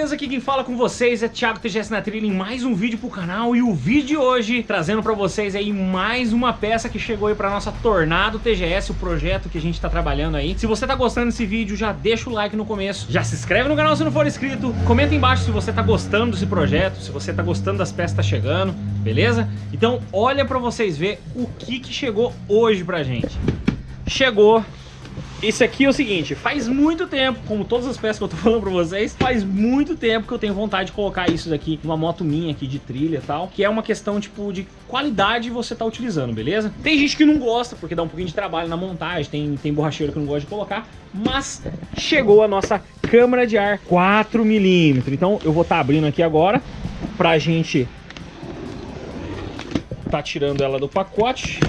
beleza? Aqui quem fala com vocês é Thiago TGS na trilha em mais um vídeo pro canal e o vídeo de hoje trazendo pra vocês aí mais uma peça que chegou aí pra nossa Tornado TGS, o projeto que a gente tá trabalhando aí. Se você tá gostando desse vídeo, já deixa o like no começo, já se inscreve no canal se não for inscrito, comenta embaixo se você tá gostando desse projeto, se você tá gostando das peças que tá chegando, beleza? Então olha pra vocês ver o que que chegou hoje pra gente. Chegou esse aqui é o seguinte, faz muito tempo, como todas as peças que eu tô falando pra vocês, faz muito tempo que eu tenho vontade de colocar isso daqui numa moto minha aqui de trilha e tal, que é uma questão, tipo, de qualidade você tá utilizando, beleza? Tem gente que não gosta, porque dá um pouquinho de trabalho na montagem, tem, tem borracheiro que não gosta de colocar, mas chegou a nossa câmara de ar 4mm. Então eu vou estar tá abrindo aqui agora pra gente tá tirando ela do pacote.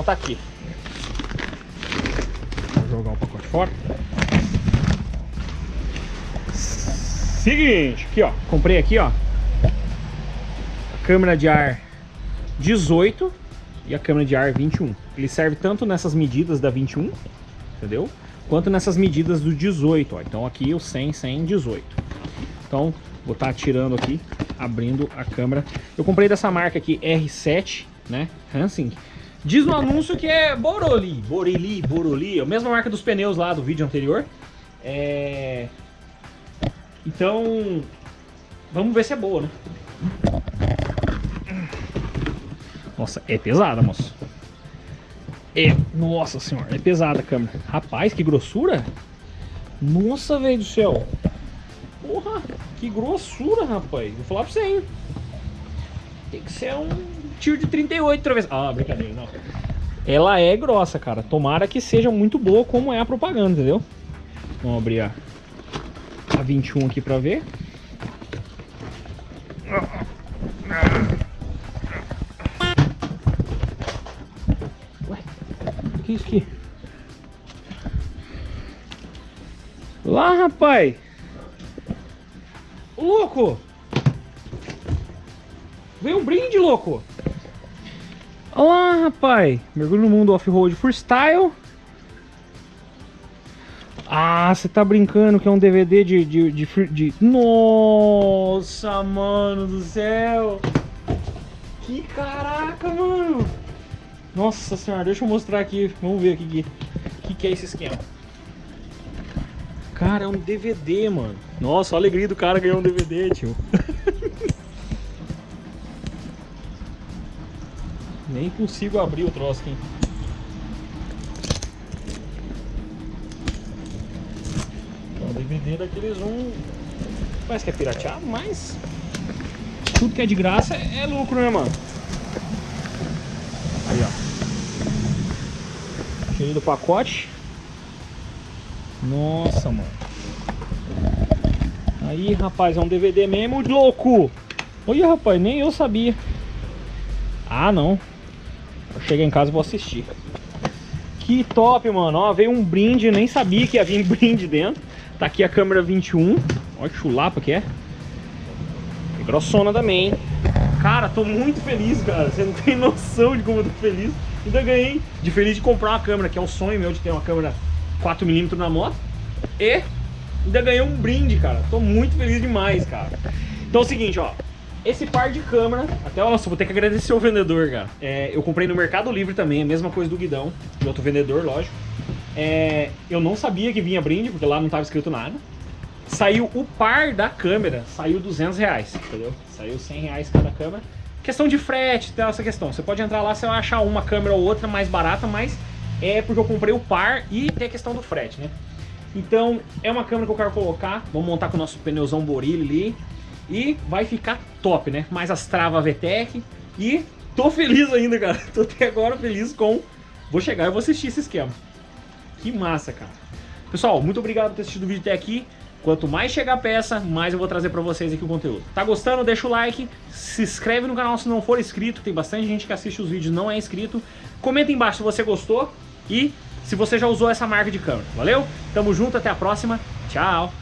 Então tá aqui. Vou jogar o pacote fora. Seguinte, aqui ó, comprei aqui ó, a câmera de ar 18 e a câmera de ar 21. Ele serve tanto nessas medidas da 21, entendeu? Quanto nessas medidas do 18, ó. Então aqui o 100, 100, 18. Então vou estar tá tirando aqui, abrindo a câmera. Eu comprei dessa marca aqui R7, né, Hansing. Diz no anúncio que é Boroli, Borili, Boroli, a mesma marca dos pneus lá do vídeo anterior. É... Então, vamos ver se é boa, né? Nossa, é pesada, moço. É, nossa senhora, é pesada a câmera. Rapaz, que grossura. Nossa, velho do céu. Porra, que grossura, rapaz. Vou falar pra você, hein. Tem que ser um tiro de 38 outra vez. Ah, brincadeira, não. Ela é grossa, cara. Tomara que seja muito boa como é a propaganda, entendeu? Vamos abrir a, a 21 aqui pra ver. Ué, o que é isso aqui? Lá, rapaz! Louco! Veio um brinde, louco! Olá, rapaz! Mergulho no mundo off-road freestyle. Ah, você tá brincando que é um DVD de, de, de, de... Nossa, mano do céu! Que caraca, mano! Nossa senhora, deixa eu mostrar aqui. Vamos ver aqui que, que é esse esquema. Cara, é um DVD, mano. Nossa, a alegria do cara ganhar um DVD, tio. Nem consigo abrir o troço aqui. Então, DVD daqueles um... Parece que é pirateado, mas... Tudo que é de graça é lucro, né, mano? Aí, ó. Cheio do pacote. Nossa, mano. Aí, rapaz, é um DVD mesmo, louco. Olha, rapaz, nem eu sabia. Ah, não. Eu chegar em casa e vou assistir. Que top, mano. Ó, veio um brinde, nem sabia que ia vir brinde dentro. Tá aqui a câmera 21. Olha que chulapa que é. Grossona também, Cara, tô muito feliz, cara. Você não tem noção de como eu tô feliz. Ainda ganhei de feliz de comprar uma câmera, que é o sonho meu de ter uma câmera 4mm na moto. E ainda ganhei um brinde, cara. Tô muito feliz demais, cara. Então é o seguinte, ó. Esse par de câmera, até nossa, vou ter que agradecer o vendedor, cara. É, eu comprei no Mercado Livre também, a mesma coisa do guidão, de outro vendedor, lógico. É, eu não sabia que vinha brinde, porque lá não estava escrito nada. Saiu o par da câmera, saiu 200 reais, entendeu? Saiu 100 reais cada câmera. Questão de frete, tem essa questão. Você pode entrar lá, você vai achar uma câmera ou outra mais barata, mas é porque eu comprei o par e tem a questão do frete, né? Então, é uma câmera que eu quero colocar. Vamos montar com o nosso pneuzão Borilli ali. E vai ficar top, né? Mais as travas VTEC. E tô feliz ainda, cara. Tô até agora feliz com... Vou chegar e vou assistir esse esquema. Que massa, cara. Pessoal, muito obrigado por ter assistido o vídeo até aqui. Quanto mais chegar a peça, mais eu vou trazer pra vocês aqui o conteúdo. Tá gostando? Deixa o like, se inscreve no canal se não for inscrito, tem bastante gente que assiste os vídeos e não é inscrito. Comenta embaixo se você gostou e se você já usou essa marca de câmera. Valeu? Tamo junto, até a próxima. Tchau!